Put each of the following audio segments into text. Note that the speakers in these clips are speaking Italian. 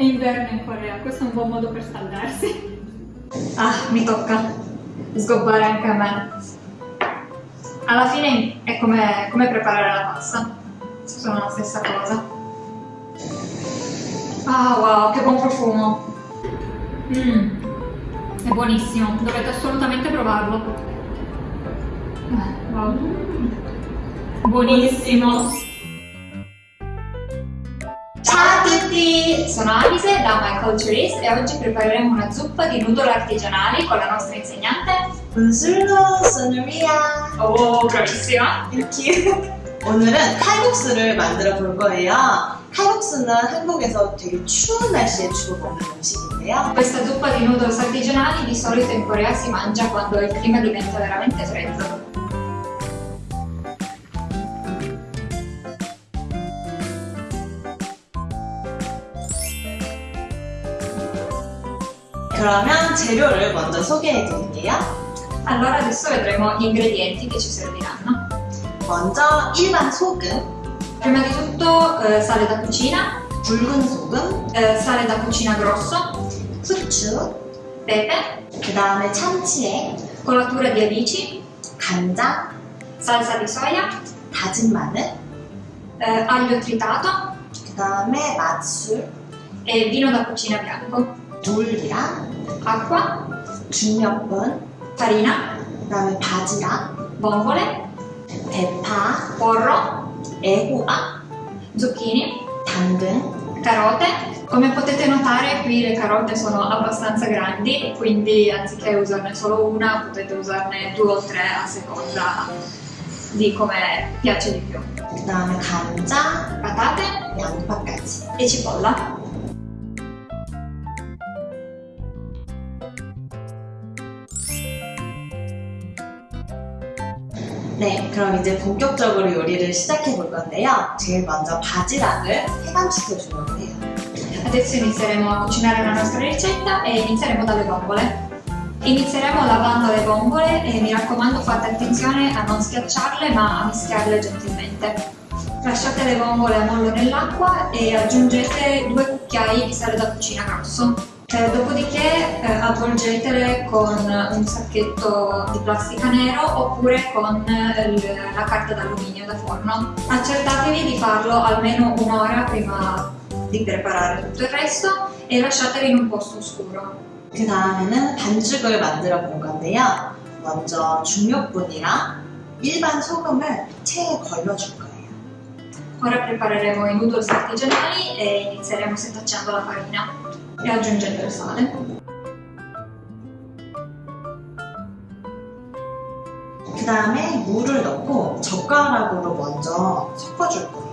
È inverno in Corea, questo è un buon modo per scaldarsi. Ah, mi tocca sgobbare anche a me. Alla fine è come, come preparare la pasta. Sono la stessa cosa. Ah, wow, che buon profumo. Mmm, è buonissimo, dovete assolutamente provarlo. Ah, wow. Buonissimo. tutti! Sono Alise da My Culture Is e oggi prepareremo una zuppa di noodle artigianali con la nostra insegnante. Bonjour, sono Ria. Oh, bravissima! 이렇게. 오늘은 칼국수를 만들어 볼 거예요. 칼국수는 한국에서 되게 추운 날씨에 주로 먹는 음식인데요. Questa zuppa di noodles artigianali di solito in Corea si mangia quando il clima diventa veramente freddo. 그러면 재료를 먼저 소개해 드릴게요. Allora adesso vedremo gli ingredienti che ci serviranno. 먼저 일반 소금, Prima di tutto eh, sale da cucina, 붉은 소금, eh, sale da cucina grosso, 후추, pepe, 그 다음에 참치액, colatura di alici, 간장, salsa di soia, 다진 마늘, eh, aglio tritato 그 다음에 맛술, e vino da cucina bianco, 물이랑 acqua, 중력분, farina, 그 다음에 바지락, vongole, 대파, porro, 애호박, zucchini, 당근, carote. Come potete notare qui le carote sono abbastanza grandi, quindi anziché usarne solo una potete usarne due o tre a seconda di come piace di più. 그 다음에 간장, Patate 양파까지. e cipolla. 네, 그럼 이제 본격적으로 요리를 시작해 볼 건데요. 제일 먼저 바지락을 해감시켜 주려고 해요. Adesso inizieremo a cucinare la nostra ricetta e inizieremo dalle vongole. Inizieremo lavando le vongole e mi raccomando fate attenzione a non schiacciarle ma a mischiarle gentilmente. Lasciate le vongole a mollo nell'acqua e aggiungete due cucchiai di sale da cucina grosso. Eh, dopodiché eh, avvolgetele con un sacchetto di plastica nero oppure con eh, il- la carta d'alluminio da forno. Accertatevi di farlo almeno un'ora prima di preparare tutto il resto e lasciateli in un posto scuro. 그 다음에는 반죽을 만들어 볼 건데요. 먼저 중력분이랑 일반 소금을 체에 걸러줄 거예요. Ora prepareremo i noodles artigianali e inizieremo setacciando la farina e aggiungendo il sale. 그 다음에 물을 넣고 젓가락으로 먼저 섞어줄 거예요.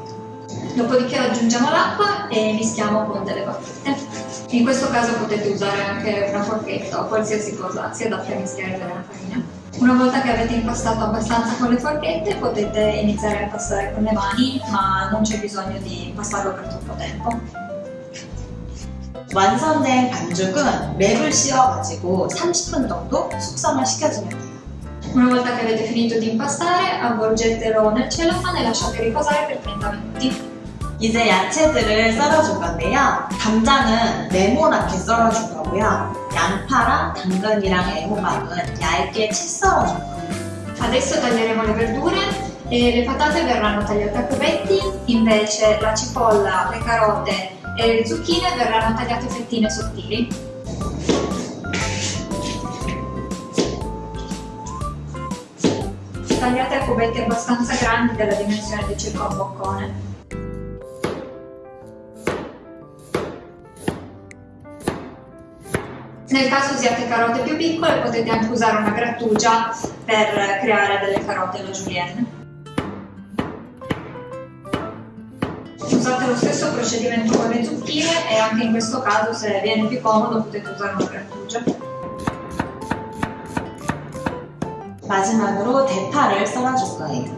Dopodiché aggiungiamo l'acqua e mischiamo con delle bacchette. In questo caso potete usare anche una forchetta o qualsiasi cosa si adatti a mischiare bene la farina. Una volta che avete impastato abbastanza con le forchette potete iniziare a impastare con le mani ma non c'è bisogno di impastarlo per troppo tempo. 완성된 반죽은 랩을 씌워가지고 30분 정도 숙성을 시켜주면 돼요. Una volta che avete finito di impastare, avvolgetelo nel cellophane e lasciate riposare per 30 minuti. 이제 야채들을 썰어줄 건데요. 감장은 네모나게 썰어줄 거고요. 양파랑 당근이랑 애호박은 얇게 채 썰어줄 거예요. Adesso taglieremo le verdure e le patate verranno tagliate a cubetti, invece la cipolla, le carote e le zucchine verranno tagliate fettine sottili. Tagliate a cubetti abbastanza grandi della dimensione di circa un boccone. Nel caso usiate carote più piccole potete anche usare una grattugia per creare delle carote alla julienne. lo stesso procedimento con le zucchine e anche in questo caso se viene più comodo potete usare una grattugia. 마지막으로 대파를 썰어줄 거예요.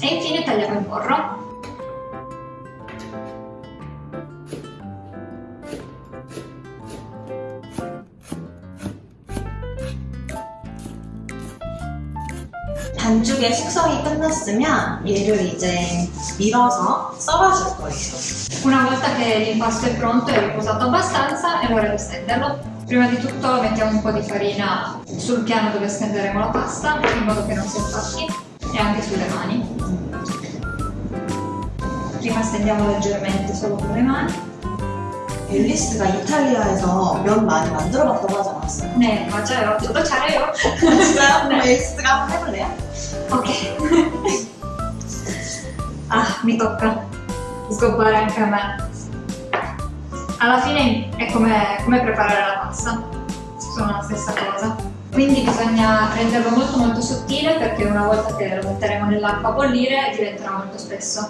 E infine tagliamo il porro. 반죽의 숙성이 끝났으면 얘를 이제 밀어서 썰어줄 거예요. Una volta che l'impasto è pronto e riposato abbastanza, è ora di stenderlo. Prima di tutto mettiamo un po' di farina sul piano dove stenderemo la pasta, in modo che non si attacchi, e anche sulle mani. Prima stendiamo leggermente solo con le mani. 앨리스가 이탈리아에서 면 많이 만들어봤다고 하지 않았어요? 네, 맞아요. 저도 잘해요. 진짜요? 그럼 앨리스가 한번 해볼래요? Ok. ah, mi tocca sgobbare anche a me. Alla fine è come, come preparare la pasta, sono la stessa cosa. Quindi bisogna renderlo molto molto sottile perché una volta che lo metteremo nell'acqua a bollire diventerà molto spesso.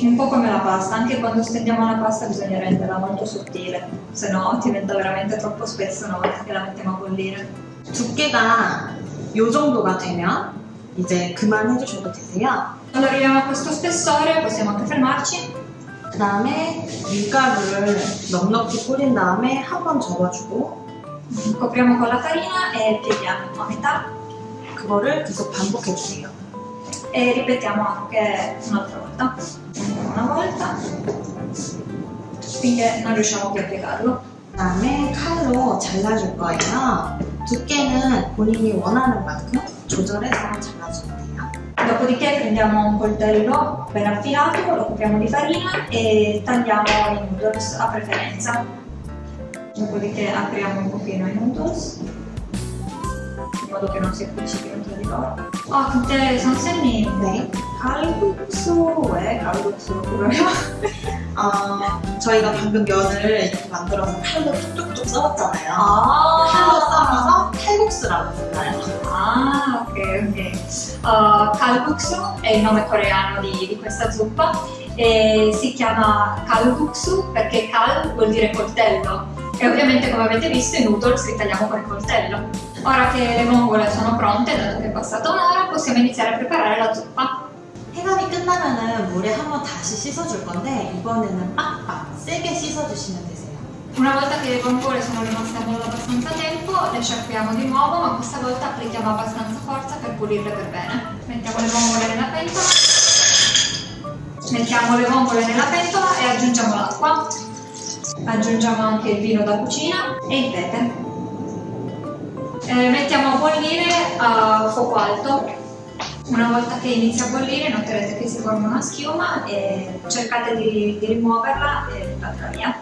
Un po' come la pasta, anche quando stendiamo la pasta bisogna renderla molto sottile, se no diventa veramente troppo spesso una volta che la mettiamo a bollire. 두께가 이 정도가 되면 이제 그만 해주셔도 되세요. Quando arriviamo a questo spessore possiamo anche fermarci 그 다음에 밀가루를 넉넉히 뿌린 다음에 한 번 접어주고 Copriamo con la farina e pieghiamo a metà 그거를 계속 반복해주세요. e ripetiamo anche un'altra volta. Una volta finché non riusciamo più a piegarlo. 그 다음에 칼로 잘라줄 거예요. 두께는 본인이 원하는 만큼 조절해서 돼요. Dopodiché prendiamo un coltello ben affilato, lo copriamo di farina e tagliamo i noodles a preferenza. Dopodiché apriamo un pochino i noodles in modo che non si appiccichino tra di loro. Oh, tutte sono semi... Beh. 칼국수 왜 칼국수로 부르요? 어, 저희가 방금 면을 이렇게 만들어서 칼로 뚝뚝뚝 썰었잖아요. 아 칼로 썰어서 칼국수라고 불러요. Ah, ok, ok. Uh, kalguksu è il nome coreano di, di questa zuppa e si chiama kalguksu perché kal vuol dire coltello e ovviamente come avete visto i noodles li tagliamo con il coltello. Ora che le vongole sono pronte, dato che è passata un'ora, possiamo iniziare a preparare la zuppa. 해감이 끝나면은 물에 한번 다시 씻어줄 건데 이번에는 빡빡 세게 씻어주시면 되세요. Una volta che le vongole sono rimaste a mollo abbastanza tempo, le sciacquiamo di nuovo, ma questa volta applichiamo abbastanza forza per pulirle per bene. Mettiamo le vongole nella pentola, mettiamo le vongole nella pentola e aggiungiamo l'acqua. Aggiungiamo anche il vino da cucina e il pepe. Eh, mettiamo a bollire a fuoco alto. Una volta che inizia a bollire noterete che si forma una schiuma e cercate di, di rimuoverla e buttatela via.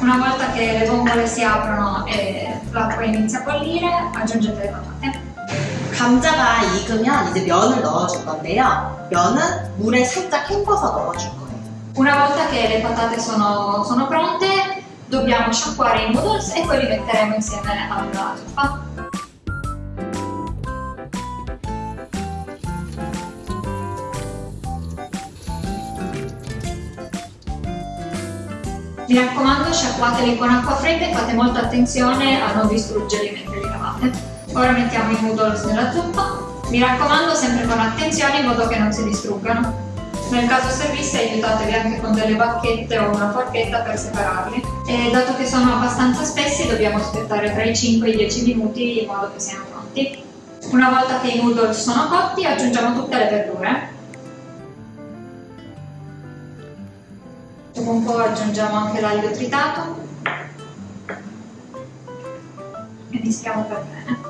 Una volta che le vongole si aprono e l'acqua inizia a bollire, aggiungete le patate. 감자가 익으면 이제 면을 넣어줄 건데요. 면은 물에 살짝 헹궈서 넣어줄 거예요. Una volta che le patate sono, sono pronte, dobbiamo sciacquare i noodles e poi li metteremo insieme alla zuppa. Mi raccomando, sciacquateli con acqua fredda e fate molta attenzione a non distruggerli mentre li lavate. Ora mettiamo i noodles nella zuppa. Mi raccomando, sempre con attenzione in modo che non si distruggano. Nel caso servisse aiutatevi anche con delle bacchette o una forchetta per separarli. E dato che sono abbastanza spessi dobbiamo aspettare tra i 5 e i 10 minuti in modo che siano pronti. Una volta che i noodles sono cotti aggiungiamo tutte le verdure. Dopo un po' aggiungiamo anche l'aglio tritato e mischiamo per bene.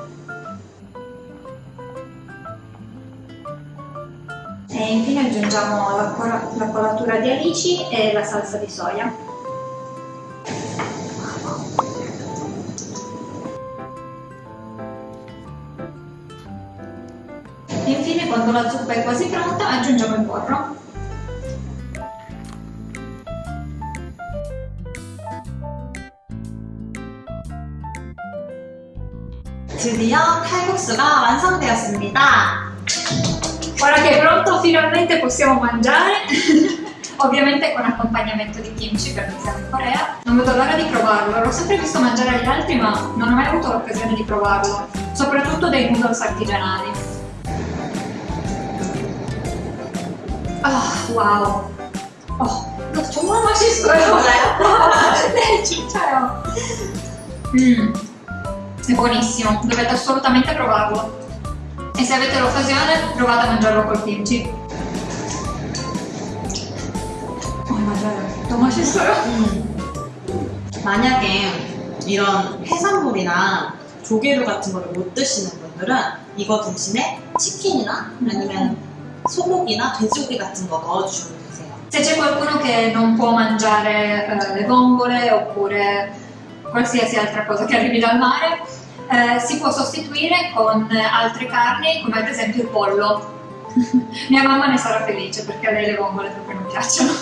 E infine aggiungiamo la, la colatura di alici e la salsa di soia. Infine, quando la zuppa è quasi pronta, aggiungiamo il burro. 드디어 칼국수가 완성되었습니다. Ora che è pronto, finalmente possiamo mangiare. Ovviamente con accompagnamento di kimchi perché siamo in Corea. Non vedo l'ora di provarlo. L'ho sempre visto mangiare agli altri, ma non ho mai avuto l'occasione di provarlo. Soprattutto dei noodles artigianali. Ah, wow. 어, 이거 정말 맛있어요. 네, 진짜요. Mm, è buonissimo, dovete assolutamente provarlo. E se avete l'occasione, provate a mangiarlo col kimchi. 어, 맞아요. 너무 맛있어요. 음. 만약에 이런 해산물이나 조개류 같은 거를 못 드시는 분들은 이거 대신에 치킨이나 아니면 소고기나 돼지고기 같은 거 넣어주셔도 되세요. Se c'è qualcuno che non può mangiare eh, le vongole oppure qualsiasi altra cosa che arrivi dal mare, eh, si può sostituire con altre carni, come ad esempio il pollo. Mia mamma ne sarà felice perché a lei le vongole proprio non piacciono.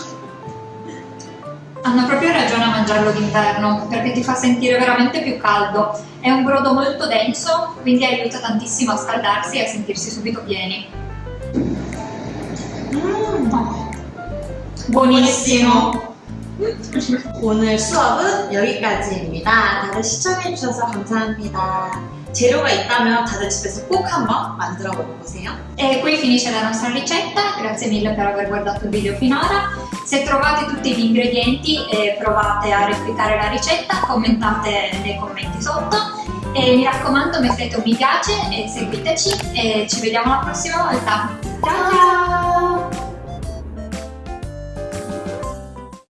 Hanno proprio ragione a mangiarlo d'inverno perché ti fa sentire veramente più caldo. È un brodo molto denso, quindi aiuta tantissimo a scaldarsi e a sentirsi subito pieni. 음, Buonissimo! 오늘 수업은 여기까지입니다. 다들 시청해주셔서 감사합니다. 재료가 있다면 다들 집에서 꼭 한번 만들어 먹어보세요. E qui finisce la nostra ricetta, grazie mille per aver guardato il video finora. Se trovate tutti gli ingredienti e provate a replicare la ricetta, commentate nei commenti sotto e mi raccomando mettete un mi piace e seguiteci e ci vediamo la prossima volta.